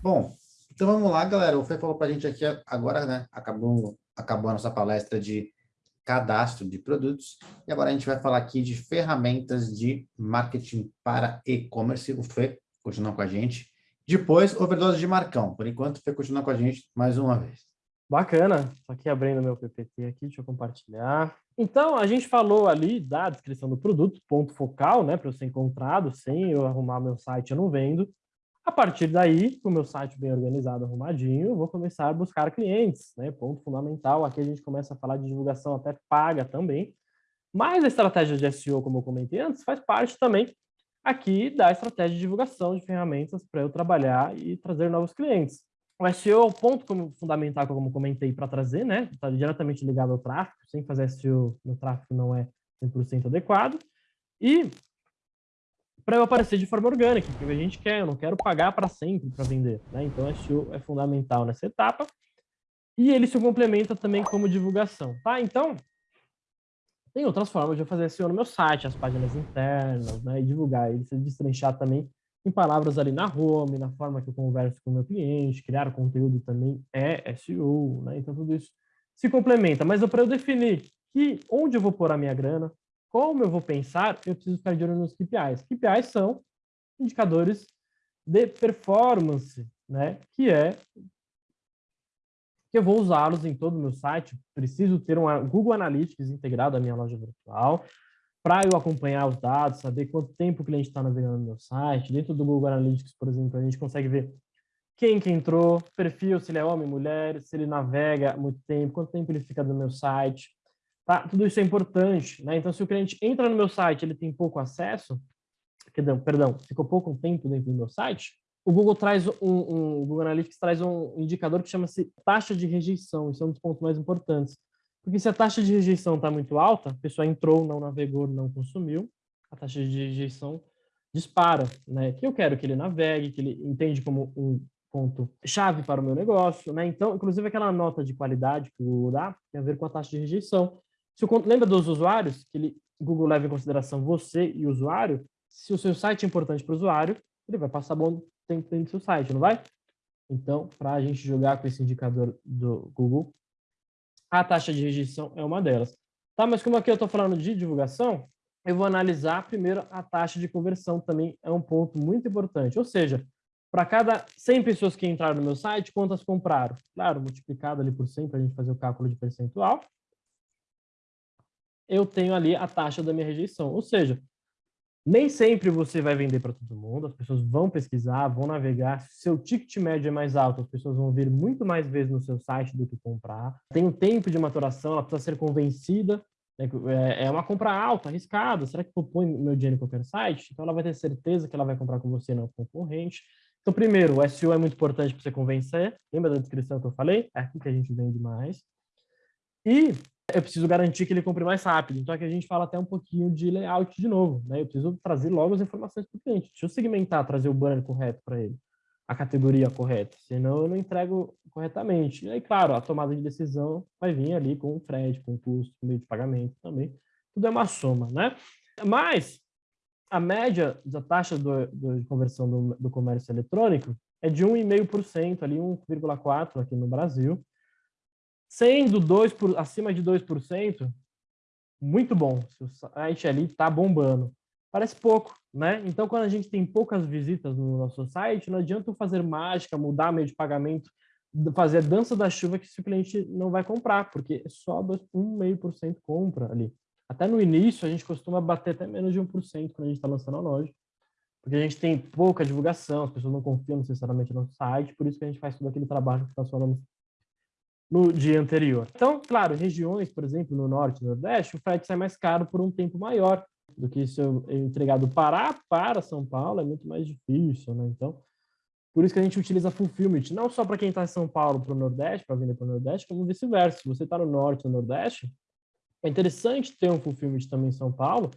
Bom, então vamos lá, galera. O Fê falou para a gente aqui agora, né? Acabou, acabou a nossa palestra de cadastro de produtos. E agora a gente vai falar aqui de ferramentas de marketing para e-commerce. O Fê continua com a gente. Depois, overdose de Marcão. Por enquanto, o Fê continua com a gente mais uma vez. Bacana. Só aqui abrindo meu PPT aqui, deixa eu compartilhar. Então, a gente falou ali da descrição do produto, ponto focal, né, para eu ser encontrado, sem eu arrumar meu site, eu não vendo. A partir daí, com o meu site bem organizado, arrumadinho, eu vou começar a buscar clientes, né? Ponto fundamental. Aqui a gente começa a falar de divulgação até paga também. Mas a estratégia de SEO, como eu comentei antes, faz parte também aqui da estratégia de divulgação de ferramentas para eu trabalhar e trazer novos clientes. O SEO é o ponto como, fundamental, como comentei, para trazer, né? Está diretamente ligado ao tráfego. Sem fazer SEO no tráfego não é 100% adequado. E para eu aparecer de forma orgânica, que a gente quer, eu não quero pagar para sempre para vender. Né? Então, SEO é fundamental nessa etapa. E ele se complementa também como divulgação. Tá? Então, tem outras formas de eu fazer SEO no meu site, as páginas internas, né? e divulgar ele, se destrinchar também em palavras ali na home, na forma que eu converso com o meu cliente, criar conteúdo também é SEO, né? Então, tudo isso se complementa. Mas para eu definir que onde eu vou pôr a minha grana, como eu vou pensar, eu preciso ficar de olho nos KPIs. KPIs são indicadores de performance, né? Que é que eu vou usá-los em todo o meu site. Preciso ter um Google Analytics integrado à minha loja virtual para eu acompanhar os dados, saber quanto tempo o cliente está navegando no meu site. Dentro do Google Analytics, por exemplo, a gente consegue ver quem que entrou, perfil, se ele é homem, mulher, se ele navega muito tempo, quanto tempo ele fica no meu site, Tá? Tudo isso é importante. Né? Então, se o cliente entra no meu site ele tem pouco acesso, perdão, perdão, ficou pouco tempo dentro do meu site, o Google traz um, um o Google Analytics traz um indicador que chama-se taxa de rejeição. Isso é um dos pontos mais importantes. Porque se a taxa de rejeição está muito alta, a pessoa entrou, não navegou, não consumiu, a taxa de rejeição dispara, né? Que eu quero que ele navegue, que ele entende como um ponto chave para o meu negócio, né? Então, inclusive aquela nota de qualidade que o Google dá tem a ver com a taxa de rejeição. Se o, lembra dos usuários, que ele, Google leva em consideração você e o usuário, se o seu site é importante para o usuário, ele vai passar bom tempo dentro do seu site, não vai? Então, para a gente jogar com esse indicador do Google, a taxa de rejeição é uma delas. Tá, mas como aqui eu estou falando de divulgação, eu vou analisar primeiro a taxa de conversão também é um ponto muito importante. Ou seja, para cada 100 pessoas que entraram no meu site, quantas compraram? Claro, multiplicado ali por 100 para a gente fazer o cálculo de percentual eu tenho ali a taxa da minha rejeição. Ou seja, nem sempre você vai vender para todo mundo, as pessoas vão pesquisar, vão navegar. Se seu ticket médio é mais alto, as pessoas vão vir muito mais vezes no seu site do que comprar. Tem um tempo de maturação, ela precisa ser convencida. Né, é, é uma compra alta, arriscada. Será que eu ponho meu dinheiro em qualquer site? Então ela vai ter certeza que ela vai comprar com você, não com concorrente. Então, primeiro, o SEO é muito importante para você convencer. Lembra da descrição que eu falei? É aqui que a gente vende mais. E eu preciso garantir que ele compre mais rápido. Então aqui a gente fala até um pouquinho de layout de novo, né? Eu preciso trazer logo as informações para o cliente. Deixa eu segmentar, trazer o banner correto para ele, a categoria correta, senão eu não entrego corretamente. E aí, claro, a tomada de decisão vai vir ali com o frete, com o custo, com o meio de pagamento também. Tudo é uma soma, né? Mas a média da taxa do, do, de conversão do, do comércio eletrônico é de 1,5%, ali 1,4% aqui no Brasil, Sendo 2 por, acima de 2%, muito bom. O site ali está bombando. Parece pouco, né? Então, quando a gente tem poucas visitas no nosso site, não adianta fazer mágica, mudar meio de pagamento, fazer a dança da chuva que se o cliente não vai comprar, porque é só 1,5% compra ali. Até no início, a gente costuma bater até menos de 1% quando a gente está lançando a loja, porque a gente tem pouca divulgação, as pessoas não confiam necessariamente no site, por isso que a gente faz todo aquele trabalho que nós falamos no dia anterior. Então, claro, regiões, por exemplo, no norte e nordeste, o frete sai mais caro por um tempo maior do que se eu entregar do Pará para São Paulo, é muito mais difícil, né? Então, por isso que a gente utiliza fulfillment, não só para quem está em São Paulo para o Nordeste, para vender para o Nordeste, como vice-versa. Se você está no Norte ou Nordeste, é interessante ter um fulfillment também em São Paulo,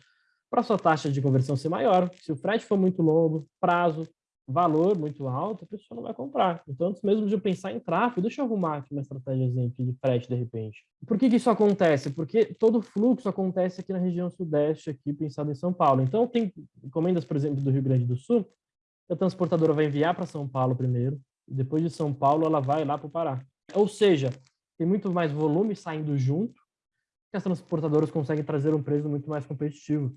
para sua taxa de conversão ser maior. Se o frete for muito longo, prazo, valor muito alto, a pessoa não vai comprar. Então, antes mesmo de eu pensar em tráfego, deixa eu arrumar aqui uma estratégia de frete de repente. Por que, que isso acontece? Porque todo fluxo acontece aqui na região sudeste, aqui pensado em São Paulo. Então, tem encomendas, por exemplo, do Rio Grande do Sul, a transportadora vai enviar para São Paulo primeiro, depois de São Paulo ela vai lá para o Pará. Ou seja, tem muito mais volume saindo junto, que as transportadoras conseguem trazer um preço muito mais competitivo,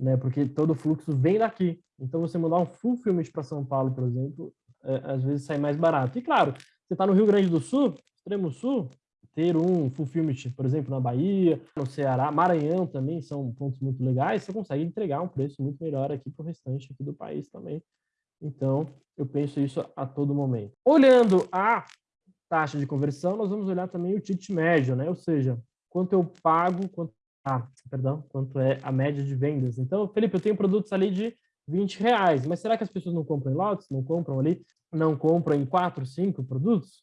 né? Porque todo o fluxo vem daqui. Então, você mandar um fulfillment para São Paulo, por exemplo, é, às vezes sai mais barato. E claro, você está no Rio Grande do Sul, extremo sul, ter um fulfillment, por exemplo, na Bahia, no Ceará, Maranhão também são pontos muito legais, você consegue entregar um preço muito melhor aqui para o restante aqui do país também. Então, eu penso isso a todo momento. Olhando a taxa de conversão, nós vamos olhar também o ticket médio, né? Ou seja, quanto eu pago, quanto, ah, perdão, quanto é a média de vendas. Então, Felipe, eu tenho produtos ali de 20 reais, mas será que as pessoas não compram em lotes? Não compram ali? Não compram em 4, 5 produtos?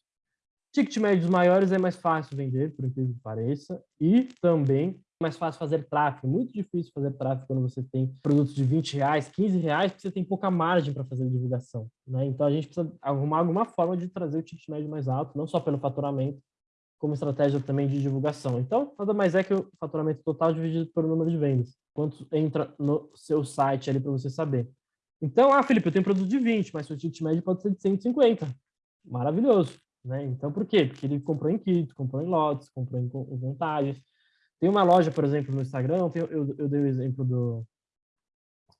Ticket médios maiores é mais fácil vender, por incrível que pareça, e também mais fácil fazer tráfego. Muito difícil fazer tráfego quando você tem produtos de 20 reais, 15 reais, porque você tem pouca margem para fazer divulgação. Né? Então, a gente precisa arrumar alguma forma de trazer o ticket médio mais alto, não só pelo faturamento, como estratégia também de divulgação. Então, nada mais é que o faturamento total dividido pelo número de vendas. Quanto entra no seu site ali para você saber. Então, ah, Felipe, eu tenho produto de 20, mas seu ticket médio pode ser de 150. Maravilhoso. Né? Então, por quê? Porque ele comprou em kits, comprou em lotes, comprou em vantagens. Tem uma loja, por exemplo, no Instagram, eu, eu, eu dei o exemplo do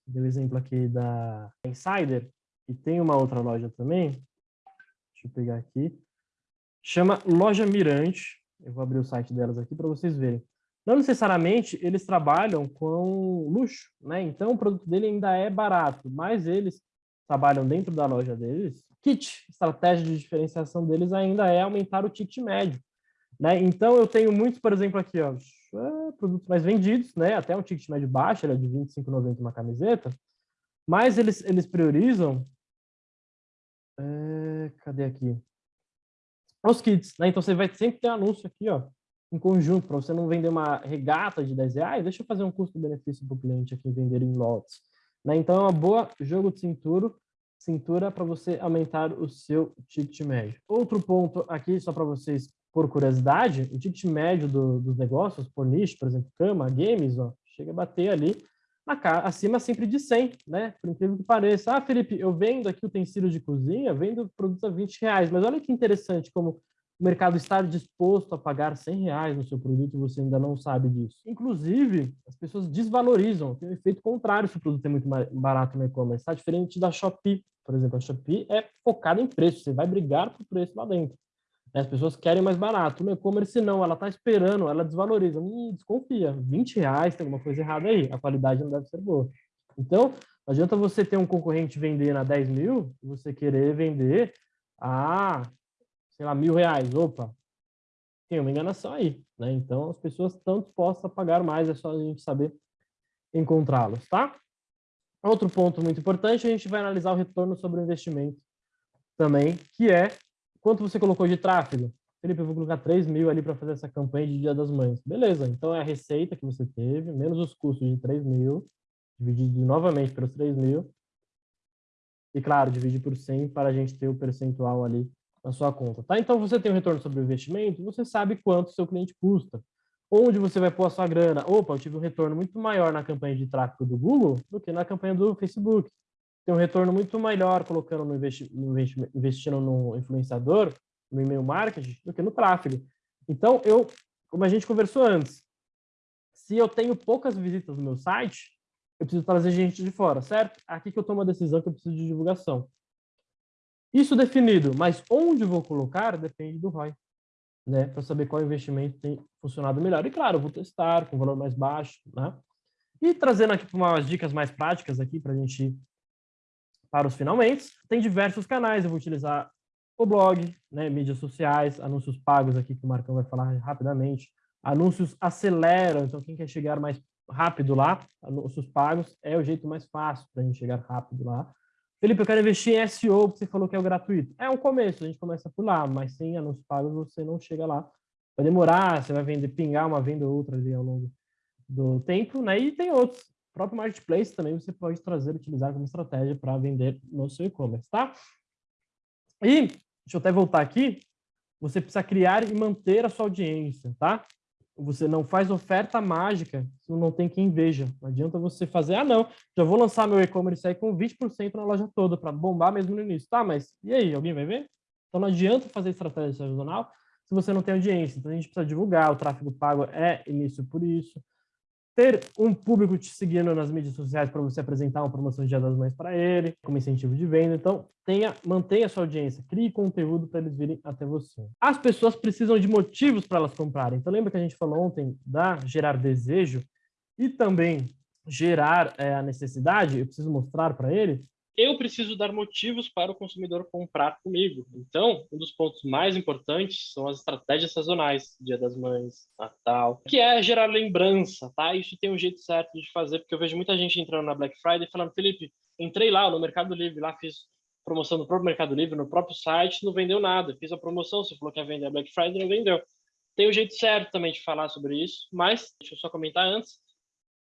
dei o exemplo aqui da Insider, e tem uma outra loja também, deixa eu pegar aqui, chama Loja Mirante, eu vou abrir o site delas aqui para vocês verem. Não necessariamente eles trabalham com luxo, né? Então o produto dele ainda é barato, mas eles trabalham dentro da loja deles. Kit, estratégia de diferenciação deles ainda é aumentar o ticket médio. Né? Então, eu tenho muitos, por exemplo, aqui, ó, é, produtos mais vendidos, né? até um ticket médio baixo, ele é de R$ 25,90 uma camiseta, mas eles, eles priorizam... É, cadê aqui? Os kits, né? Então, você vai sempre ter anúncio aqui, ó, em conjunto, para você não vender uma regata de 10 reais, deixa eu fazer um custo-benefício para o cliente aqui vender em lotes. Né? Então, é uma boa jogo de cintura, cintura para você aumentar o seu ticket médio. Outro ponto aqui, só para vocês por curiosidade, o ticket médio do, dos negócios, por nicho, por exemplo, cama, games, ó, chega a bater ali acima sempre de 100, né? Por incrível que pareça. Ah, Felipe, eu vendo aqui utensílio de cozinha, vendo produtos a 20 reais, mas olha que interessante como o mercado está disposto a pagar 100 reais no seu produto e você ainda não sabe disso. Inclusive, as pessoas desvalorizam, tem um efeito contrário se o produto é muito barato no e-commerce. Está diferente da Shopee, por exemplo. A Shopee é focada em preço, você vai brigar por preço lá dentro. As pessoas querem mais barato. No e-commerce, não, ela está esperando, ela desvaloriza. Hum, desconfia, 20 reais, tem alguma coisa errada aí, a qualidade não deve ser boa. Então, não adianta você ter um concorrente vender a 10 mil e você querer vender a, sei lá, mil reais. Opa, tem uma enganação aí, né? Então, as pessoas estão dispostas a pagar mais, é só a gente saber encontrá-los, tá? Outro ponto muito importante, a gente vai analisar o retorno sobre o investimento também, que é Quanto você colocou de tráfego? Felipe, eu vou colocar 3 mil ali para fazer essa campanha de Dia das Mães. Beleza, então é a receita que você teve, menos os custos de 3 mil, dividido novamente pelos 3 mil. E, claro, dividir por 100 para a gente ter o percentual ali na sua conta. Tá? Então, você tem um retorno sobre o investimento, você sabe quanto seu cliente custa. Onde você vai pôr a sua grana? Opa, eu tive um retorno muito maior na campanha de tráfego do Google do que na campanha do Facebook tem um retorno muito melhor colocando no, investi no investindo no influenciador, no e-mail marketing, do que no tráfego. Então, eu, como a gente conversou antes, se eu tenho poucas visitas no meu site, eu preciso trazer gente de fora, certo? Aqui que eu tomo a decisão que eu preciso de divulgação. Isso definido, mas onde vou colocar depende do ROI, né? Para saber qual investimento tem funcionado melhor. E claro, eu vou testar com valor mais baixo, né? E trazendo aqui umas dicas mais práticas aqui para a gente para os finalmente. Tem diversos canais, eu vou utilizar o blog, né, mídias sociais, anúncios pagos aqui que o Marcão vai falar rapidamente. Anúncios aceleram, então quem quer chegar mais rápido lá, anúncios pagos é o jeito mais fácil para a gente chegar rápido lá. Felipe, eu quero investir em SEO, você falou que é o gratuito. É um começo, a gente começa por lá, mas sem anúncios pagos você não chega lá. Vai demorar, você vai vender, pingar uma venda ou outra ali ao longo do tempo, né? E tem outros próprio marketplace também você pode trazer, utilizar como estratégia para vender no seu e-commerce, tá? E, deixa eu até voltar aqui, você precisa criar e manter a sua audiência, tá? Você não faz oferta mágica se não tem quem veja. Não adianta você fazer, ah, não, já vou lançar meu e-commerce aí com 20% na loja toda para bombar mesmo no início. Tá, mas e aí, alguém vai ver? Então não adianta fazer estratégia sazonal se você não tem audiência. Então a gente precisa divulgar, o tráfego pago é início por isso. Ter um público te seguindo nas mídias sociais para você apresentar uma promoção de Dia das Mães para ele, como incentivo de venda. Então, tenha, mantenha sua audiência, crie conteúdo para eles virem até você. As pessoas precisam de motivos para elas comprarem. Então, lembra que a gente falou ontem da gerar desejo e também gerar é, a necessidade? Eu preciso mostrar para ele eu preciso dar motivos para o consumidor comprar comigo. Então, um dos pontos mais importantes são as estratégias sazonais, Dia das Mães, Natal, que é gerar lembrança, tá? Isso tem um jeito certo de fazer, porque eu vejo muita gente entrando na Black Friday falando, Felipe, entrei lá no Mercado Livre, lá fiz promoção no próprio Mercado Livre, no próprio site, não vendeu nada. Fiz a promoção, você falou que ia vender a Black Friday, não vendeu. Tem um jeito certo também de falar sobre isso, mas deixa eu só comentar antes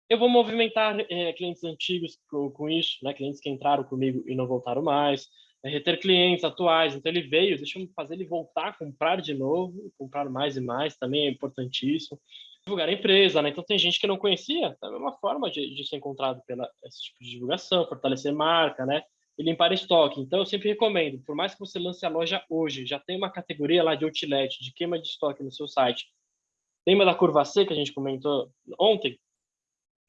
eu vou movimentar é, clientes antigos com, com, isso, né? clientes que entraram comigo e não voltaram mais, é, reter clientes atuais. Então, ele veio, deixa eu fazer ele voltar a comprar de novo, comprar mais e mais, também é importantíssimo. Divulgar a empresa, né? Então, tem gente que não conhecia, é uma forma de, de ser encontrado pela esse tipo de divulgação, fortalecer marca, né? E limpar estoque. Então, eu sempre recomendo, por mais que você lance a loja hoje, já tem uma categoria lá de outlet, de queima de estoque no seu site. Lembra da curva C que a gente comentou ontem?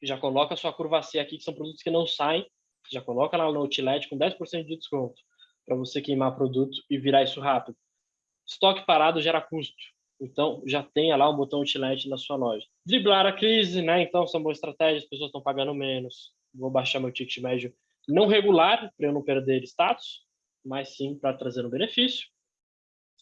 Já coloca a sua curva C aqui, que são produtos que não saem, já coloca lá no Outlet com 10% de desconto, para você queimar produto e virar isso rápido. Estoque parado gera custo, então já tenha lá o botão Outlet na sua loja. Driblar a crise, né? Então são boas estratégias, as pessoas estão pagando menos, vou baixar meu ticket médio não regular, para eu não perder status, mas sim para trazer um benefício.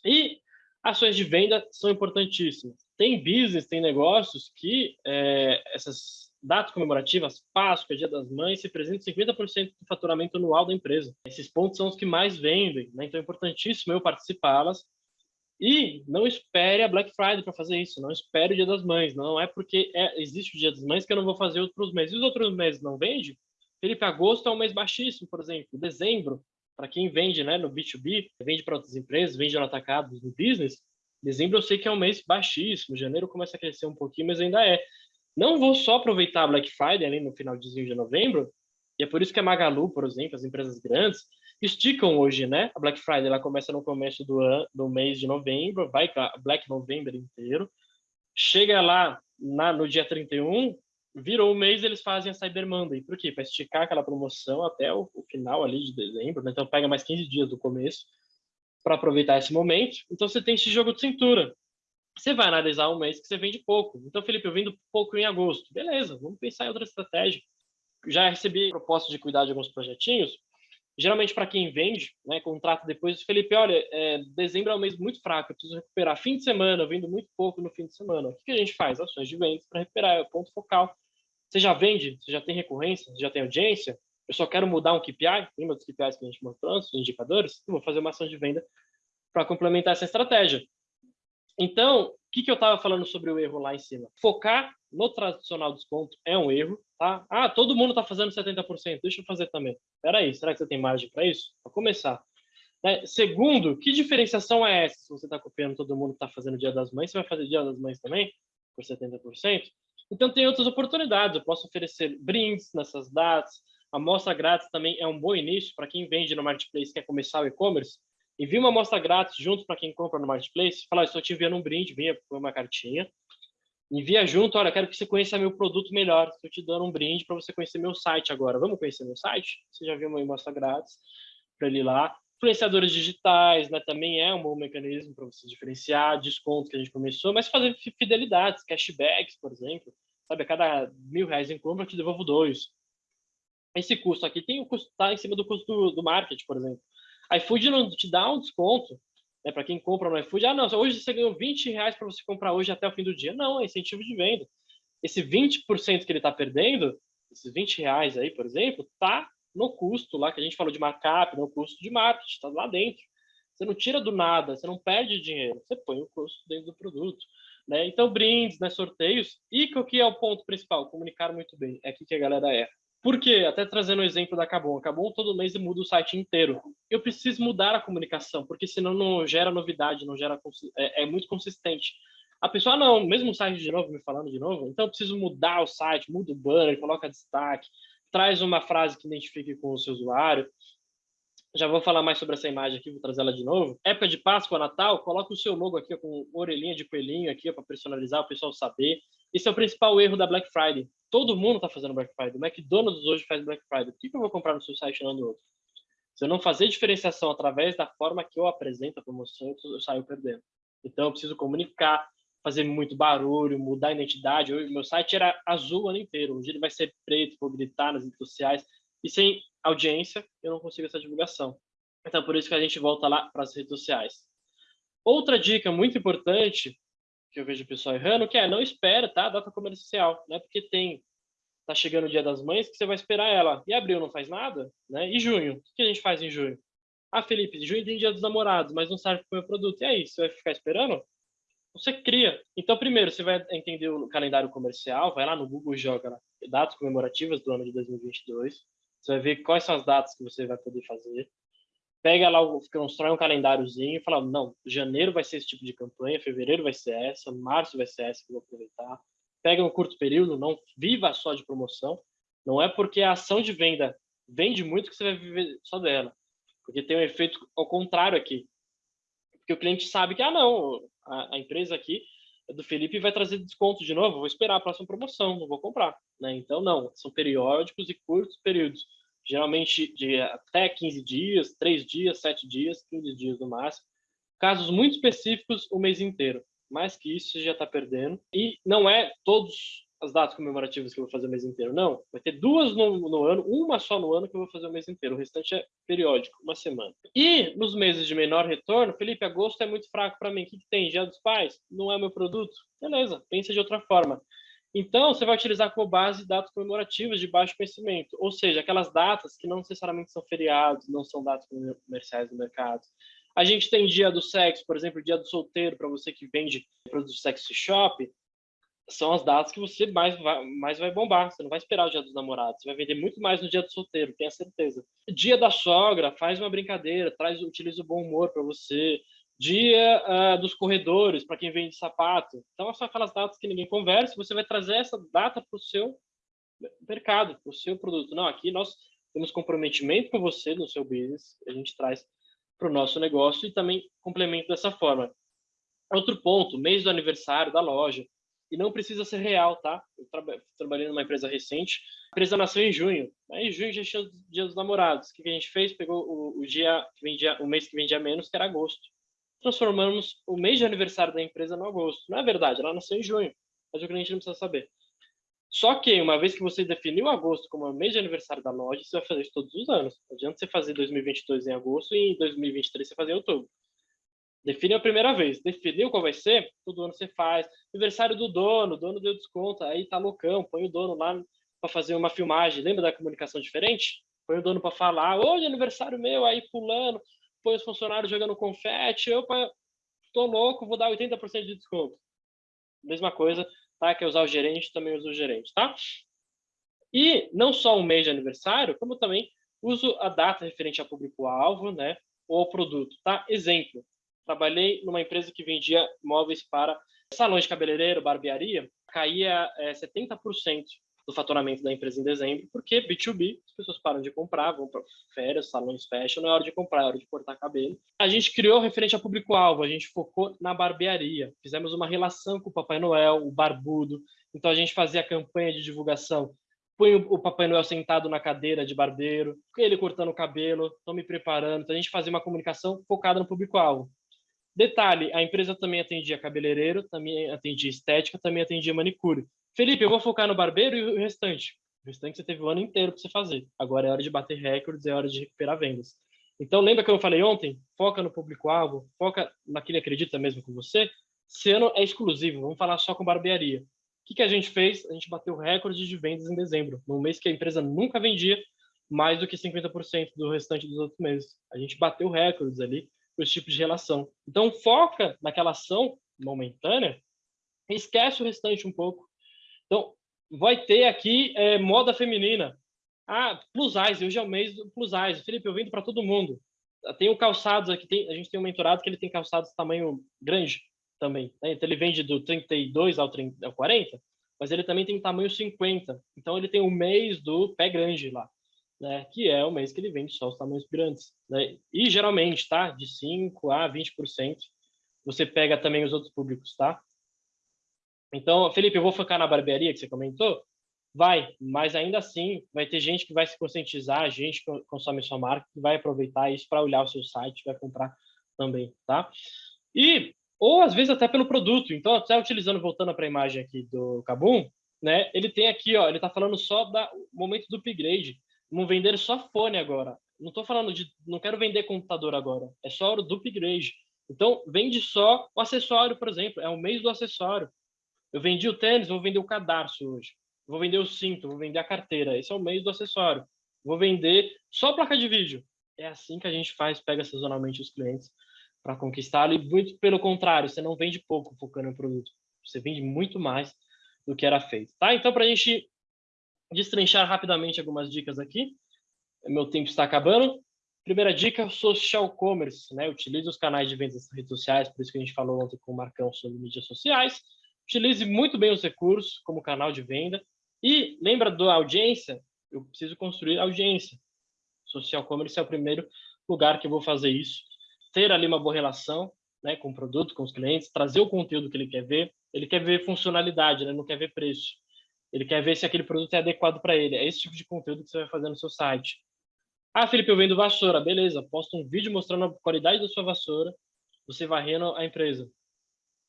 E ações de venda são importantíssimas. Tem business, tem negócios que é, essas datas comemorativas, Páscoa, Dia das Mães, se representam 50% do faturamento anual da empresa. Esses pontos são os que mais vendem, né? então é importantíssimo eu participá-las. E não espere a Black Friday para fazer isso, não espere o Dia das Mães, não é porque é, existe o Dia das Mães que eu não vou fazer outros meses. E os outros meses não vende? Felipe, agosto é um mês baixíssimo, por exemplo. Dezembro, para quem vende né, no B2B, vende para outras empresas, vende no atacado, no business, dezembro eu sei que é um mês baixíssimo, janeiro começa a crescer um pouquinho, mas ainda é não vou só aproveitar a Black Friday ali no final de novembro, e é por isso que a Magalu, por exemplo, as empresas grandes, esticam hoje, né? A Black Friday ela começa no começo do, ano, do mês de novembro, vai Black November inteiro, chega lá na, no dia 31, virou o mês, eles fazem a Cyber Monday. Por quê? Para esticar aquela promoção até o, o, final ali de dezembro, né? Então pega mais 15 dias do começo para aproveitar esse momento. Então você tem esse jogo de cintura. Você vai analisar um mês que você vende pouco. Então, Felipe, eu vendo pouco em agosto. Beleza, vamos pensar em outra estratégia. Já recebi proposta de cuidar de alguns projetinhos. Geralmente, para quem vende, né, contrata depois, Felipe, olha, é, dezembro é um mês muito fraco, eu preciso recuperar fim de semana, eu vendo muito pouco no fim de semana. O que, a gente faz? Ações de vendas para recuperar, é o ponto focal. Você já vende? Você já tem recorrência? Você já tem audiência? Eu só quero mudar um KPI, lembra dos KPIs que a gente mostrou, os indicadores? Eu vou fazer uma ação de venda para complementar essa estratégia. Então, o que, que eu estava falando sobre o erro lá em cima? Focar no tradicional desconto é um erro, tá? Ah, todo mundo está fazendo 70%, deixa eu fazer também. Espera aí, será que você tem margem para isso? Para começar. Né? Segundo, que diferenciação é essa? Se você está copiando todo mundo que está fazendo Dia das Mães, você vai fazer Dia das Mães também? Por 70%? Então, tem outras oportunidades. Eu posso oferecer brindes nessas datas. A amostra grátis também é um bom início para quem vende no Marketplace quer começar o e-commerce envia uma amostra grátis junto para quem compra no Marketplace, fala, estou te enviando um brinde, vinha com uma cartinha, envia junto, olha, quero que você conheça meu produto melhor, estou te dando um brinde para você conhecer meu site agora, vamos conhecer meu site? Você já viu uma amostra grátis para ele lá. Influenciadores digitais, né, também é um bom mecanismo para você diferenciar, descontos que a gente começou, mas fazer fidelidades, cashbacks, por exemplo, sabe, a cada mil reais em compra eu te devolvo dois. Esse custo aqui tem o custo, tá em cima do custo do, do marketing, por exemplo iFood não te dá um desconto né, para quem compra no iFood. Ah, não, hoje você ganhou 20 reais para você comprar hoje até o fim do dia. Não, é incentivo de venda. Esse 20% que ele está perdendo, esses 20 reais aí, por exemplo, tá no custo lá que a gente falou de markup, no custo de marketing, está lá dentro. Você não tira do nada, você não perde dinheiro, você põe o custo dentro do produto. Né? Então, brindes, né, sorteios. E o que é o ponto principal? Comunicar muito bem. É aqui que a galera erra. Por quê? Até trazendo o exemplo da Cabum. A Cabum todo mês muda o site inteiro. Eu preciso mudar a comunicação, porque senão não gera novidade, não gera é, é muito consistente. A pessoa, ah, não, mesmo site de novo, me falando de novo, então eu preciso mudar o site, muda o banner, coloca destaque, traz uma frase que identifique com o seu usuário. já vou falar mais sobre essa imagem aqui, vou trazer ela de novo. Época de Páscoa, Natal, coloca o seu logo aqui com orelhinha de coelhinho aqui para personalizar, o pessoal saber. Esse é o principal erro da Black Friday. Todo mundo está fazendo Black Friday. O McDonald's hoje faz Black Friday. Por que, eu vou comprar no seu site e não no outro? Se eu não fazer diferenciação através da forma que eu apresento a promoção, eu saio perdendo. Então, eu preciso comunicar, fazer muito barulho, mudar a identidade. O meu site era azul o ano inteiro. Hoje ele vai ser preto, vou gritar nas redes sociais. E sem audiência, eu não consigo essa divulgação. Então, por isso que a gente volta lá para as redes sociais. Outra dica muito importante que eu vejo o pessoal errando, que é não espera, tá? Data comercial, né? Porque tem tá chegando o Dia das Mães que você vai esperar ela. E abril não faz nada, né? E junho, o que a gente faz em junho? Ah, Felipe, junho tem Dia dos Namorados, mas não serve para o meu produto. E aí, você vai ficar esperando? Você cria. Então, primeiro, você vai entender o calendário comercial, vai lá no Google e joga datas comemorativas do ano de 2022. Você vai ver quais são as datas que você vai poder fazer. Pega lá, constrói um calendáriozinho e fala, não, janeiro vai ser esse tipo de campanha, fevereiro vai ser essa, março vai ser essa que eu vou aproveitar. Pega um curto período, não viva só de promoção. Não é porque a ação de venda vende muito que você vai viver só dela. Porque tem um efeito ao contrário aqui. Porque o cliente sabe que, ah, não, a, a empresa aqui do Felipe vai trazer desconto de novo, vou esperar a próxima promoção, não vou comprar. Né? Então, não, são periódicos e curtos períodos geralmente de até 15 dias, 3 dias, 7 dias, 15 dias no máximo. Casos muito específicos, o mês inteiro. Mais que isso, você já está perdendo. E não é todos as datas comemorativas que eu vou fazer o mês inteiro, não. Vai ter duas no, no, ano, uma só no ano que eu vou fazer o mês inteiro. O restante é periódico, uma semana. E nos meses de menor retorno, Felipe, agosto é muito fraco para mim. O que, que tem? Dia dos Pais? Não é meu produto? Beleza, pensa de outra forma. Então, você vai utilizar como base datas comemorativas de baixo conhecimento, ou seja, aquelas datas que não necessariamente são feriados, não são datas comerciais do mercado. A gente tem dia do sexo, por exemplo, dia do solteiro, para você que vende produtos sexy shop, são as datas que você mais vai, mais vai bombar. Você não vai esperar o dia dos namorados, você vai vender muito mais no dia do solteiro, tenha certeza. Dia da sogra, faz uma brincadeira, traz, utiliza o bom humor para você dia uh, dos corredores, para quem vende sapato. Então, são aquelas datas que ninguém conversa, você vai trazer essa data para o seu mercado, para o seu produto. Não, aqui nós temos comprometimento com você no seu business, a gente traz para o nosso negócio e também complemento dessa forma. Outro ponto, mês do aniversário da loja. E não precisa ser real, tá? Eu tra trabalhei numa empresa recente, a empresa nasceu em junho. Aí em junho já tinha o dia dos namorados. O que a gente fez? Pegou o, o dia que vendia, o mês que vendia menos, que era agosto transformamos o mês de aniversário da empresa no agosto. Não é verdade, ela nasceu em junho, mas o cliente não precisa saber. Só que, uma vez que você definiu agosto como o mês de aniversário da loja, você vai fazer isso todos os anos. Não adianta você fazer 2022 em agosto e em 2023 você fazer em outubro. Define a primeira vez. Definiu qual vai ser? Todo ano você faz. Aniversário do dono, o dono deu desconto, aí tá loucão, põe o dono lá para fazer uma filmagem. Lembra da comunicação diferente? Põe o dono para falar, hoje é aniversário meu, aí fulano, põe os funcionários jogando confete, eu tô louco, vou dar 80% de desconto. Mesma coisa, tá? Quer usar o gerente, também uso o gerente, tá? E não só um mês de aniversário, como também uso a data referente a público-alvo, né? Ou ao produto, tá? Exemplo, trabalhei numa empresa que vendia móveis para salões de cabeleireiro, barbearia, caía é, 70% do faturamento da empresa em dezembro, porque B2B, as pessoas param de comprar, vão para férias, salões fecham, não é hora de comprar, é hora de cortar cabelo. A gente criou referente a público-alvo, a gente focou na barbearia, fizemos uma relação com o Papai Noel, o barbudo, então a gente fazia campanha de divulgação põe o Papai Noel sentado na cadeira de barbeiro, ele cortando o cabelo, estão me preparando. Então, a gente fazia uma comunicação focada no público-alvo. Detalhe, a empresa também atendia cabeleireiro, também atendia estética, também atendia manicure. Felipe, eu vou focar no barbeiro e o restante. O restante você teve o ano inteiro para você fazer. Agora é hora de bater recordes, é hora de recuperar vendas. Então, lembra que eu falei ontem? Foca no público-alvo, foca naquele que acredita mesmo com você. Esse ano é exclusivo, vamos falar só com barbearia. O que, que a gente fez? A gente bateu recorde de vendas em dezembro, num mês que a empresa nunca vendia mais do que 50% do restante dos outros meses. A gente bateu recordes ali com esse tipo de relação. Então, foca naquela ação momentânea esquece o restante um pouco. Então, vai ter aqui é, moda feminina. Ah, plus size, hoje é o mês do plus size. Felipe, eu vendo para todo mundo. Tem o calçados aqui, tem, a gente tem um mentorado que ele tem calçados tamanho grande também. Né? Então, ele vende do 32 ao, 30, ao 40, mas ele também tem tamanho 50. Então, ele tem o mês do pé grande lá. né, que é o mês que ele vende só os tamanhos grandes. Né? E geralmente, tá? De 5% a 20%. Você pega também os outros públicos, tá? Então, Felipe, eu vou focar na barbearia que você comentou? Vai, mas ainda assim vai ter gente que vai se conscientizar, gente que consome sua marca, que vai aproveitar isso para olhar o seu site, vai comprar também, tá? E, ou às vezes até pelo produto. Então, até utilizando, voltando para a imagem aqui do Kabum, né? Ele tem aqui, ó, ele está falando só do momento do upgrade. Vamos vender só fone agora. Não estou falando de, não quero vender computador agora. É só o do upgrade. Então, vende só o acessório, por exemplo. É o mês do acessório. Eu vendi o tênis, vou vender o cadarço hoje. Vou vender o cinto, vou vender a carteira. Esse é o mês do acessório. Vou vender só placa de vídeo. É assim que a gente faz, pega sazonalmente os clientes para conquistá-lo. E muito pelo contrário, você não vende pouco focando no produto. Você vende muito mais do que era feito. Tá? Então, para a gente destrinchar rapidamente algumas dicas aqui, meu tempo está acabando. Primeira dica, social commerce. Né? Utilize os canais de vendas nas redes sociais, por isso que a gente falou ontem com o Marcão sobre mídias sociais. Utilize muito bem os recursos como canal de venda. E lembra da audiência? Eu preciso construir audiência. Social commerce é o primeiro lugar que eu vou fazer isso. Ter ali uma boa relação né, com o produto, com os clientes, trazer o conteúdo que ele quer ver. Ele quer ver funcionalidade, né, não quer ver preço. Ele quer ver se aquele produto é adequado para ele. É esse tipo de conteúdo que você vai fazer no seu site. Ah, Felipe, eu vendo vassoura. Beleza, posta um vídeo mostrando a qualidade da sua vassoura, você varrendo a empresa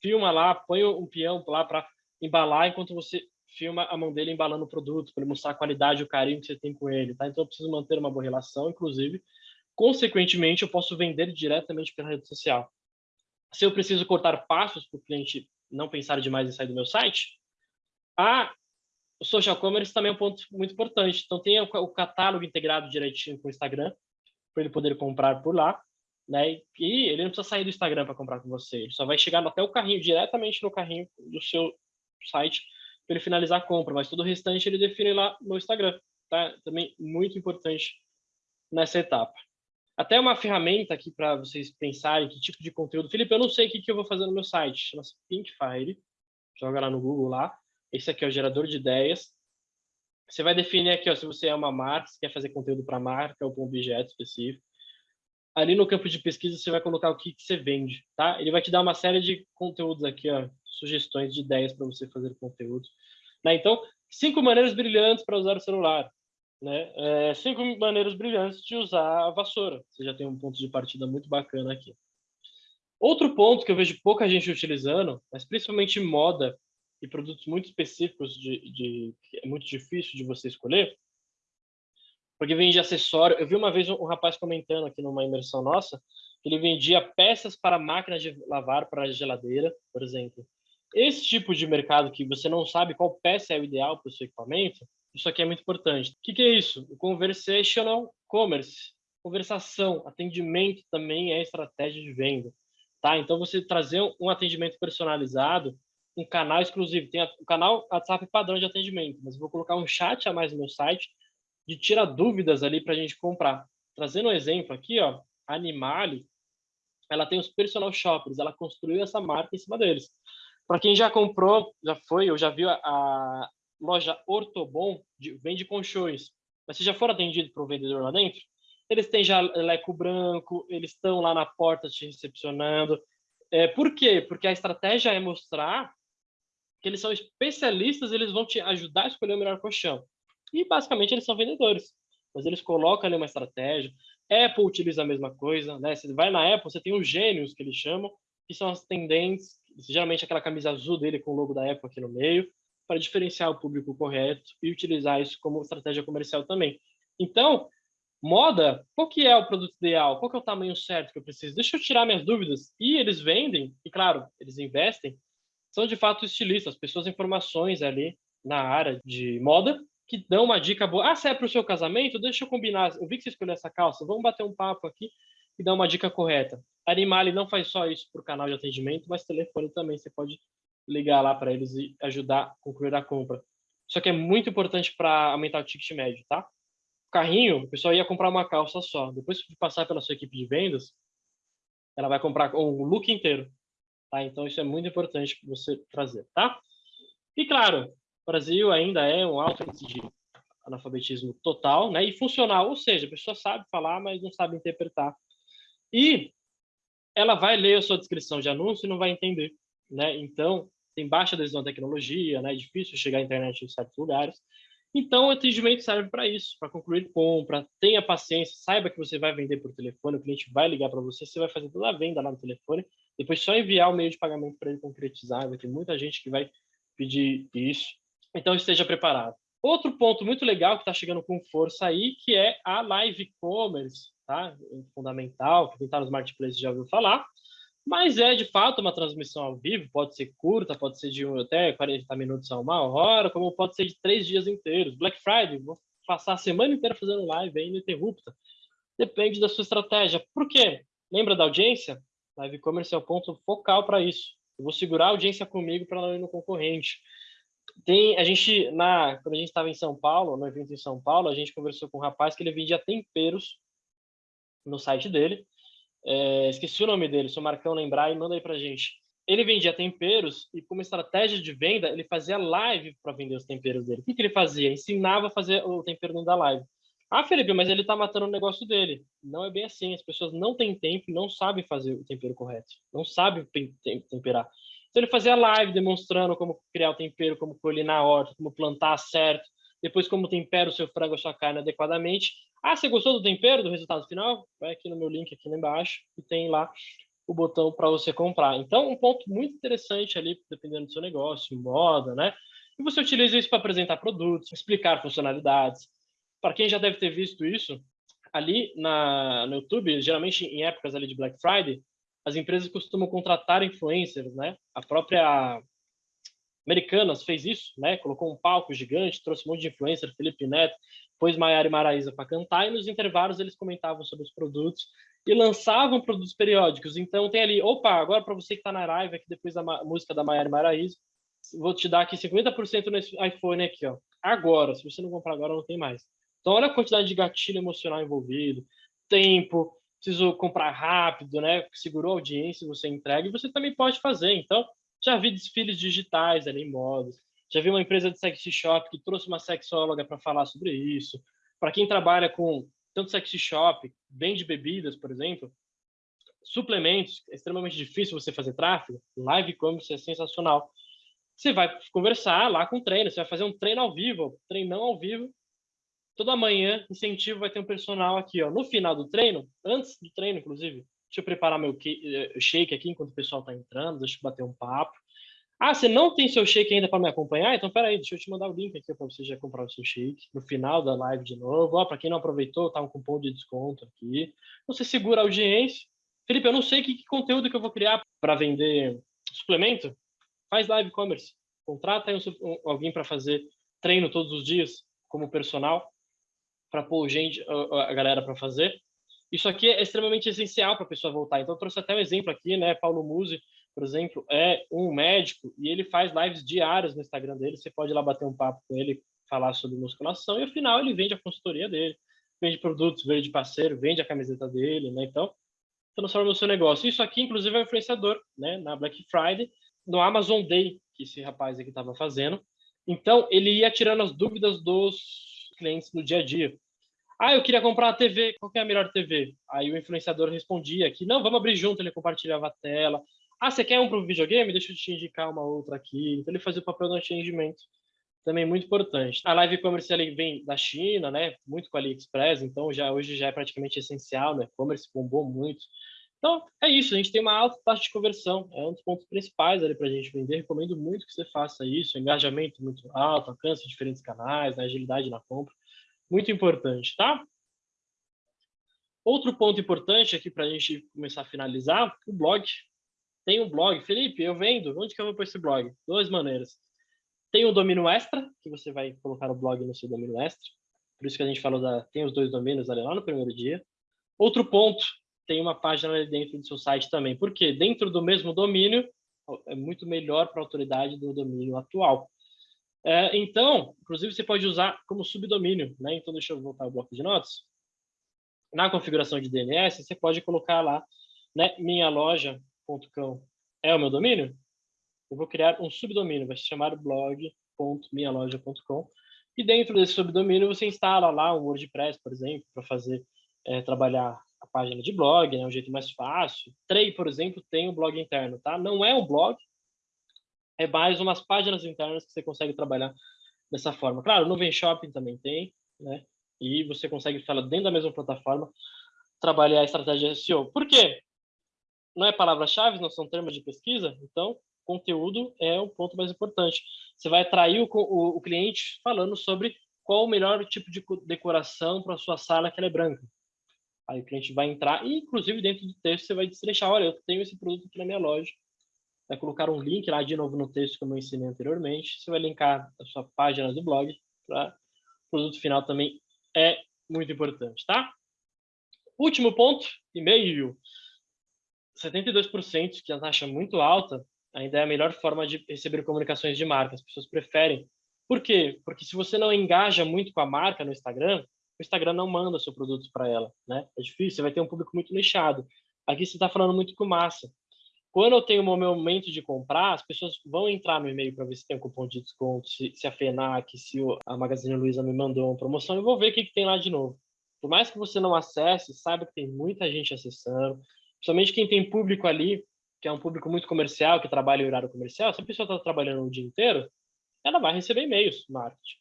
filma lá, põe um peão lá para embalar enquanto você filma a mão dele embalando o produto, para ele mostrar a qualidade e o carinho que você tem com ele, tá? Então eu preciso manter uma boa relação, inclusive. Consequentemente, eu posso vender diretamente pela rede social. Se eu preciso cortar passos para o cliente não pensar demais em sair do meu site, a o social commerce também é um ponto muito importante. Então tem o catálogo integrado direitinho com o Instagram, para ele poder comprar por lá né? E ele não precisa sair do Instagram para comprar com você, ele só vai chegar até o carrinho, diretamente no carrinho do seu site, para ele finalizar a compra, mas todo o restante ele define lá no Instagram, tá? Também muito importante nessa etapa. Até uma ferramenta aqui para vocês pensarem que tipo de conteúdo. Felipe, eu não sei o que, que eu vou fazer no meu site. Chama-se Pinkfire. Joga lá no Google lá. Esse aqui é o gerador de ideias. Você vai definir aqui ó, se você é uma marca, se quer fazer conteúdo para marca ou para um objeto específico ali no campo de pesquisa você vai colocar o que, que você vende, tá? Ele vai te dar uma série de conteúdos aqui, ó, sugestões de ideias para você fazer conteúdo. Né? Então, cinco maneiras brilhantes para usar o celular. Né? É, cinco maneiras brilhantes de usar a vassoura. Você já tem um ponto de partida muito bacana aqui. Outro ponto que eu vejo pouca gente utilizando, mas principalmente moda e produtos muito específicos de, de que é muito difícil de você escolher, porque vende acessório. Eu vi uma vez um, rapaz comentando aqui numa imersão nossa, que ele vendia peças para máquinas de lavar para geladeira, por exemplo. Esse tipo de mercado que você não sabe qual peça é o ideal para o seu equipamento, isso aqui é muito importante. O que, que é isso? O conversational commerce. Conversação, atendimento também é estratégia de venda. Tá? Então, você trazer um atendimento personalizado, um canal exclusivo. Tem o canal WhatsApp padrão de atendimento, mas vou colocar um chat a mais no meu site de tirar dúvidas ali para a gente comprar. Trazendo um exemplo aqui, ó, a Animale, ela tem os personal shoppers, ela construiu essa marca em cima deles. Para quem já comprou, já foi, ou já viu a, a loja Ortobon, de, vende colchões, mas você já for atendido por um vendedor lá dentro, eles têm já leco branco, eles estão lá na porta te recepcionando. É, por quê? Porque a estratégia é mostrar que eles são especialistas, eles vão te ajudar a escolher o melhor colchão. E basicamente eles são vendedores, mas eles colocam ali uma estratégia. Apple utiliza a mesma coisa, né? Você vai na Apple, você tem os gênios que eles chamam, que são as tendentes, geralmente aquela camisa azul dele com o logo da Apple aqui no meio, para diferenciar o público correto e utilizar isso como estratégia comercial também. Então, moda, qual que é o produto ideal? Qual que é o tamanho certo que eu preciso? Deixa eu tirar minhas dúvidas. E eles vendem, e claro, eles investem, são de fato estilistas, pessoas informações ali na área de moda, que dão uma dica boa. Ah, se é para o seu casamento, deixa eu combinar. Eu vi que você escolheu essa calça, vamos bater um papo aqui e dar uma dica correta. Animale não faz só isso para o canal de atendimento, mas telefone também. Você pode ligar lá para eles e ajudar a concluir a compra. Isso aqui é muito importante para aumentar o ticket médio, tá? O carrinho, o pessoal ia comprar uma calça só. Depois de passar pela sua equipe de vendas, ela vai comprar o look inteiro. Tá? Então, isso é muito importante para você trazer, tá? E, claro, Brasil ainda é um alto índice de analfabetismo total, né? E funcional, ou seja, a pessoa sabe falar, mas não sabe interpretar. E ela vai ler a sua descrição de anúncio e não vai entender, né? Então, tem baixa adesão à tecnologia, né? É difícil chegar à internet em certos lugares. Então, o atendimento serve para isso, para concluir compra, tenha paciência, saiba que você vai vender por telefone, o cliente vai ligar para você, você vai fazer toda a venda lá no telefone, depois só enviar o meio de pagamento para ele concretizar, vai ter muita gente que vai pedir isso. Então, esteja preparado. Outro ponto muito legal que está chegando com força aí, que é a live commerce, tá? Fundamental, que quem está nos marketplaces já ouviu falar, mas é de fato uma transmissão ao vivo, pode ser curta, pode ser de até 40 minutos a uma hora, como pode ser de três dias inteiros. Black Friday, vou passar a semana inteira fazendo live aí ininterrupta. Depende da sua estratégia. Por quê? Lembra da audiência? Live commerce é o ponto focal para isso. Eu vou segurar a audiência comigo para não ir no concorrente. Tem, a gente, na, quando a gente estava em São Paulo, no evento em São Paulo, a gente conversou com um rapaz que ele vendia temperos no site dele. É, esqueci o nome dele, o Marcão lembrar, e manda aí pra gente. Ele vendia temperos e, como estratégia de venda, ele fazia live para vender os temperos dele. O que, que ele fazia? Ensinava a fazer o tempero dentro da live. Ah, Felipe, mas ele está matando o negócio dele. Não é bem assim. As pessoas não têm tempo não sabem fazer o tempero correto. Não sabem temperar. Então ele fazia live demonstrando como criar o tempero, como colher na horta, como plantar certo, depois como tempera o seu frango, a sua carne adequadamente. Ah, você gostou do tempero, do resultado final? Vai aqui no meu link aqui embaixo e tem lá o botão para você comprar. Então, um ponto muito interessante ali, dependendo do seu negócio, moda, né? E você utiliza isso para apresentar produtos, explicar funcionalidades. Para quem já deve ter visto isso, ali na, no YouTube, geralmente em épocas ali de Black Friday, as empresas costumam contratar influencers, né? A própria Americanas fez isso, né? Colocou um palco gigante, trouxe um monte de influencer, Felipe Neto, pôs Maiara e Maraísa para cantar, e nos intervalos eles comentavam sobre os produtos e lançavam produtos periódicos. Então tem ali, opa, agora para você que está na live aqui depois da música da Maiara e Maraísa, vou te dar aqui 50% nesse iPhone aqui, ó. Agora, se você não comprar agora, não tem mais. Então olha a quantidade de gatilho emocional envolvido, tempo, preciso comprar rápido, né? Segurou a audiência, você entrega e você também pode fazer. Então, já vi desfiles digitais ali em modas. Já vi uma empresa de sexy shop que trouxe uma sexóloga para falar sobre isso. Para quem trabalha com tanto sexy shop, vende bebidas, por exemplo, suplementos, é extremamente difícil você fazer tráfego. Live commerce é sensacional. Você vai conversar lá com o treino, você vai fazer um treino ao vivo, treinão ao vivo, toda manhã, incentivo, vai ter um personal aqui, ó. No final do treino, antes do treino, inclusive, deixa eu preparar meu eh, shake aqui enquanto o pessoal está entrando, deixa eu bater um papo. Ah, você não tem seu shake ainda para me acompanhar? Então, peraí, deixa eu te mandar o link aqui para você já comprar o seu shake. No final da live de novo. Ó, para quem não aproveitou, tá um cupom de desconto aqui. Você segura a audiência. Felipe, eu não sei que, que conteúdo que eu vou criar para vender suplemento. Faz live commerce. Contrata um, alguém para fazer treino todos os dias como personal para pôr gente, a, galera para fazer. Isso aqui é extremamente essencial para a pessoa voltar. Então, trouxe até um exemplo aqui, né? Paulo Musi, por exemplo, é um médico e ele faz lives diárias no Instagram dele. Você pode ir lá bater um papo com ele, falar sobre musculação e, ao final, ele vende a consultoria dele, vende produtos, vende parceiro, vende a camiseta dele, né? Então, transforma o seu negócio. Isso aqui, inclusive, é um influenciador, né? Na Black Friday, no Amazon Day, que esse rapaz aqui estava fazendo. Então, ele ia tirando as dúvidas dos clientes no dia a dia. Ah, eu queria comprar uma TV, qual é a melhor TV? Aí o influenciador respondia que não, vamos abrir junto, ele compartilhava a tela. Ah, você quer um para o videogame? Deixa eu te indicar uma outra aqui. Então ele fazia o papel do atendimento, também muito importante. A live commerce ele vem da China, né? Muito com a AliExpress, então já hoje já é praticamente essencial, né? E-commerce bombou muito. Então, é isso, a gente tem uma alta taxa de conversão, é um dos pontos principais ali para a gente vender. Recomendo muito que você faça isso, engajamento muito alto, alcance de diferentes canais, né, agilidade na compra, muito importante, tá? Outro ponto importante aqui para a gente começar a finalizar, o blog. Tem um blog, Felipe, eu vendo, onde que eu vou pôr esse blog? Duas maneiras. Tem o domínio extra, que você vai colocar o blog no seu domínio extra, por isso que a gente falou da, tem os dois domínios ali lá no primeiro dia. Outro ponto tem uma página ali dentro do seu site também. Porque dentro do mesmo domínio é muito melhor para a autoridade do domínio atual. É, então, inclusive, você pode usar como subdomínio. Né? Então, deixa eu voltar ao bloco de notas. Na configuração de DNS, você pode colocar lá, né, minhaloja.com é o meu domínio? Eu vou criar um subdomínio, vai se chamar blog.minhaloja.com E dentro desse subdomínio você instala lá o WordPress, por exemplo, para fazer é, trabalhar a página de blog, é né, um jeito mais fácil. Trey, por exemplo, tem um blog interno, tá? Não é um blog, é mais umas páginas internas que você consegue trabalhar dessa forma. Claro, Nuvem Shopping também tem, né? E você consegue falar dentro da mesma plataforma trabalhar a estratégia SEO. Por quê? Não é palavra-chave, não são termos de pesquisa, então conteúdo é o ponto mais importante. Você vai atrair o, o, o cliente falando sobre qual o melhor tipo de decoração para a sua sala que ela é branca. Aí o cliente vai entrar e, inclusive, dentro do texto você vai destrechar, olha, eu tenho esse produto aqui na minha loja. Vai colocar um link lá de novo no texto, como eu ensinei anteriormente. Você vai linkar a sua página do blog o produto final também é muito importante, tá? Último ponto, e-mail. 72%, que é a taxa muito alta, ainda é a melhor forma de receber comunicações de marca. As pessoas preferem. Por quê? Porque se você não engaja muito com a marca no Instagram, o Instagram não manda seu produto para ela, né? É difícil, você vai ter um público muito nichado. Aqui você está falando muito com massa. Quando eu tenho o meu momento de comprar, as pessoas vão entrar no e-mail para ver se tem um cupom de desconto, se, se a FENAC, se a Magazine Luiza me mandou uma promoção, eu vou ver o que, que tem lá de novo. Por mais que você não acesse, saiba que tem muita gente acessando, principalmente quem tem público ali que é um público muito comercial, que trabalha em horário comercial, se a pessoa está trabalhando o dia inteiro, ela vai receber e-mails marketing.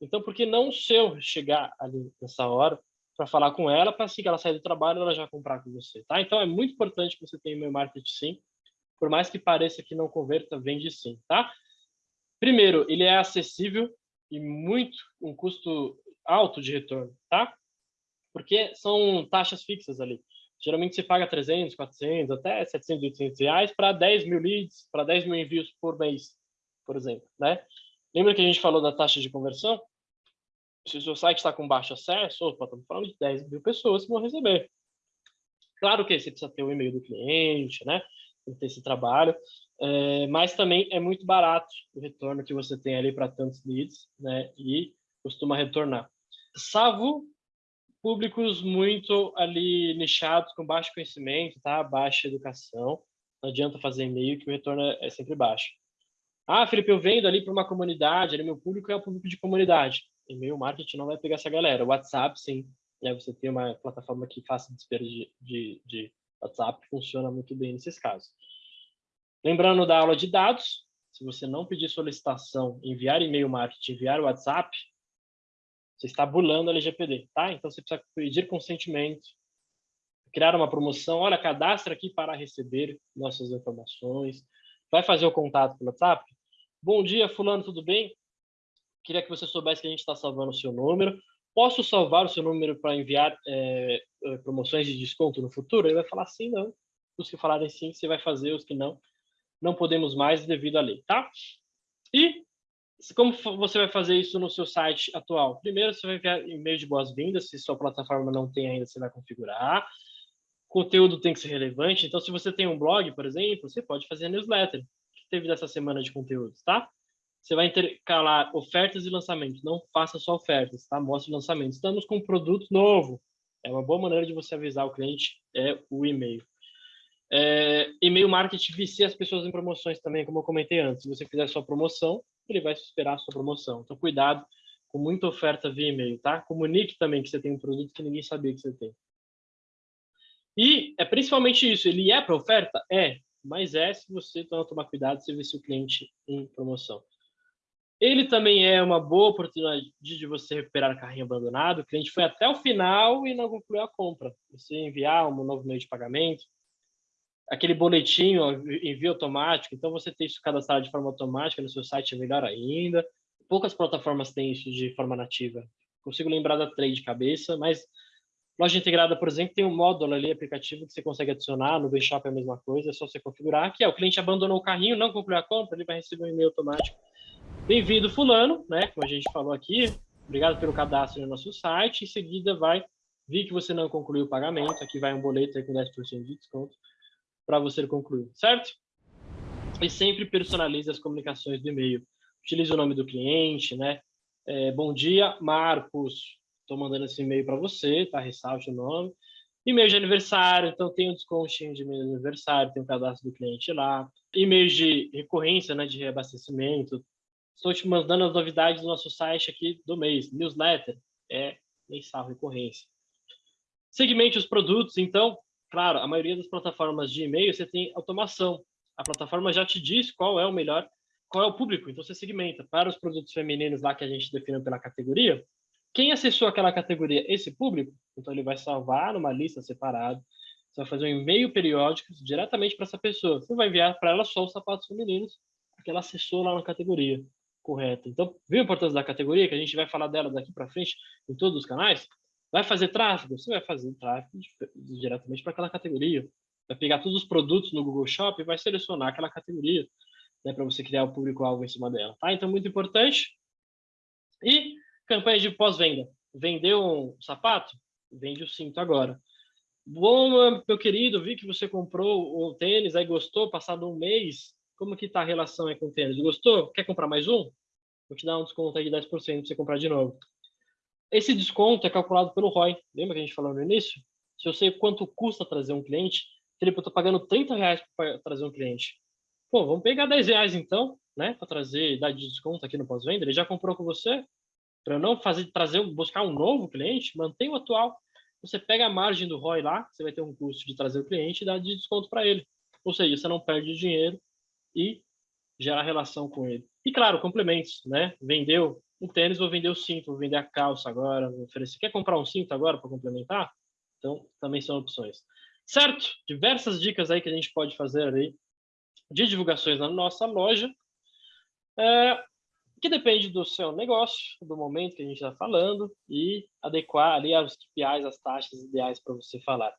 Então, por que não o seu chegar ali nessa hora para falar com ela, para assim que ela sair do trabalho, ela já comprar com você, tá? Então, é muito importante que você tenha e-mail marketing sim, por mais que pareça que não converta, vende sim, tá? Primeiro, ele é acessível e muito um custo alto de retorno, tá? Porque são taxas fixas ali. Geralmente você paga 300, 400, até 700, 800 reais para 10 mil leads, para 10 mil envios por mês, por exemplo. Né? Lembra que a gente falou da taxa de conversão? Se o seu site está com baixo acesso, opa, estamos falando de 10 mil pessoas que vão receber. Claro que você precisa ter o e-mail do cliente, né? Tem ter esse trabalho, é, mas também é muito barato o retorno que você tem ali para tantos leads, né? E costuma retornar. Salvo públicos muito ali nichados, com baixo conhecimento, tá? baixa educação. Não adianta fazer e-mail que o retorno é sempre baixo. Ah, Felipe, eu vendo ali para uma comunidade, meu público é um público de comunidade. E-mail marketing não vai pegar essa galera. O WhatsApp, sim. Né? Você tem uma plataforma que faça desespero de, de, de WhatsApp, funciona muito bem nesses casos. Lembrando da aula de dados, se você não pedir solicitação, enviar e-mail marketing, enviar WhatsApp, você está burlando a LGPD, tá? Então você precisa pedir consentimento, criar uma promoção, olha, cadastra aqui para receber nossas informações, vai fazer o contato pelo WhatsApp. Bom dia, fulano, tudo bem? Queria que você soubesse que a gente está salvando o seu número. Posso salvar o seu número para enviar é, promoções de desconto no futuro? Ele vai falar sim, não. Os que falarem sim, você vai fazer, os que não, não podemos mais devido à lei, tá? E como você vai fazer isso no seu site atual? Primeiro, você vai enviar e-mail de boas-vindas, se sua plataforma não tem ainda, você vai configurar. O conteúdo tem que ser relevante, então se você tem um blog, por exemplo, você pode fazer newsletter, teve dessa semana de conteúdos, tá? Você vai intercalar ofertas e lançamentos, não faça só ofertas, tá? Mostre lançamentos. Estamos com um produto novo. É uma boa maneira de você avisar o cliente, é o e-mail. É, e-mail marketing vicia as pessoas em promoções também, como eu comentei antes. Se você fizer sua promoção, ele vai esperar a sua promoção. Então, cuidado com muita oferta via e-mail, tá? Comunique também que você tem um produto que ninguém sabia que você tem. E é principalmente isso, ele é para oferta? É, mas é se você tomar cuidado, se o cliente em promoção. Ele também é uma boa oportunidade de você recuperar carrinho abandonado. O cliente foi até o final e não concluiu a compra. Você enviar um novo meio de pagamento, aquele boletim, envio automático, então você ter isso cadastrado de forma automática no seu site é melhor ainda. Poucas plataformas têm isso de forma nativa. Consigo lembrar da Trade de cabeça, mas loja integrada, por exemplo, tem um módulo ali, aplicativo, que você consegue adicionar, no Bshop é a mesma coisa, é só você configurar, que é o cliente abandonou o carrinho, não concluiu a compra, ele vai receber um e-mail automático. Bem-vindo fulano, né, como a gente falou aqui, obrigado pelo cadastro no nosso site, em seguida vai vir que você não concluiu o pagamento, aqui vai um boleto aí com 10% de desconto, para você concluir, certo? E sempre personalize as comunicações do e-mail. Utilize o nome do cliente, né? É, bom dia, Marcos. Estou mandando esse e-mail para você, tá? Ressalte o nome. E-mail de aniversário, então tem um descontinho de e-mail de aniversário, tem o cadastro do cliente lá. E-mails de recorrência, né? De reabastecimento. Estou te mandando as novidades do nosso site aqui do mês. Newsletter é mensal, recorrência. Segmente os produtos, então, claro, a maioria das plataformas de e-mail você tem automação. A plataforma já te diz qual é o melhor, qual é o público, então você segmenta. Para os produtos femininos lá que a gente definiu pela categoria, quem acessou aquela categoria, esse público, então ele vai salvar numa lista separada, você vai fazer um e-mail periódico diretamente para essa pessoa. Você vai enviar para ela só os sapatos femininos, porque ela acessou lá na categoria correta. Então, viu a importância da categoria, que a gente vai falar dela daqui para frente em todos os canais? Vai fazer tráfego? Você vai fazer tráfego diretamente para aquela categoria. Vai pegar todos os produtos no Google Shop e vai selecionar aquela categoria né, para você criar o público-alvo em cima dela. Tá? Então, muito importante. E campanha de pós-venda. Vendeu um sapato? Vende o cinto agora. Bom, meu querido, vi que você comprou o tênis, aí gostou, passado um mês, como que tá a relação aí com o tênis? Gostou? Quer comprar mais um? Vou te dar um desconto aí de 10% para você comprar de novo. Esse desconto é calculado pelo ROI. Lembra que a gente falou no início? Se eu sei quanto custa trazer um cliente, Felipe, eu estou pagando 30 reais para trazer um cliente. Pô, vamos pegar 10 reais então, né, para trazer, dar de desconto aqui no pós-venda. Ele já comprou com você? Para não fazer, trazer, buscar um novo cliente, mantém o atual você pega a margem do ROI lá, você vai ter um custo de trazer o cliente e dar de desconto para ele. Ou seja, você não perde dinheiro e gera relação com ele. E claro, complementos, né? Vendeu um tênis, vou vender o cinto, vou vender a calça agora, vou oferecer. Quer comprar um cinto agora para complementar? Então, também são opções. Certo? Diversas dicas aí que a gente pode fazer aí de divulgações na nossa loja. É, que depende do seu negócio, do momento que a gente está falando e adequar ali aos KPIs, as taxas ideais para você falar.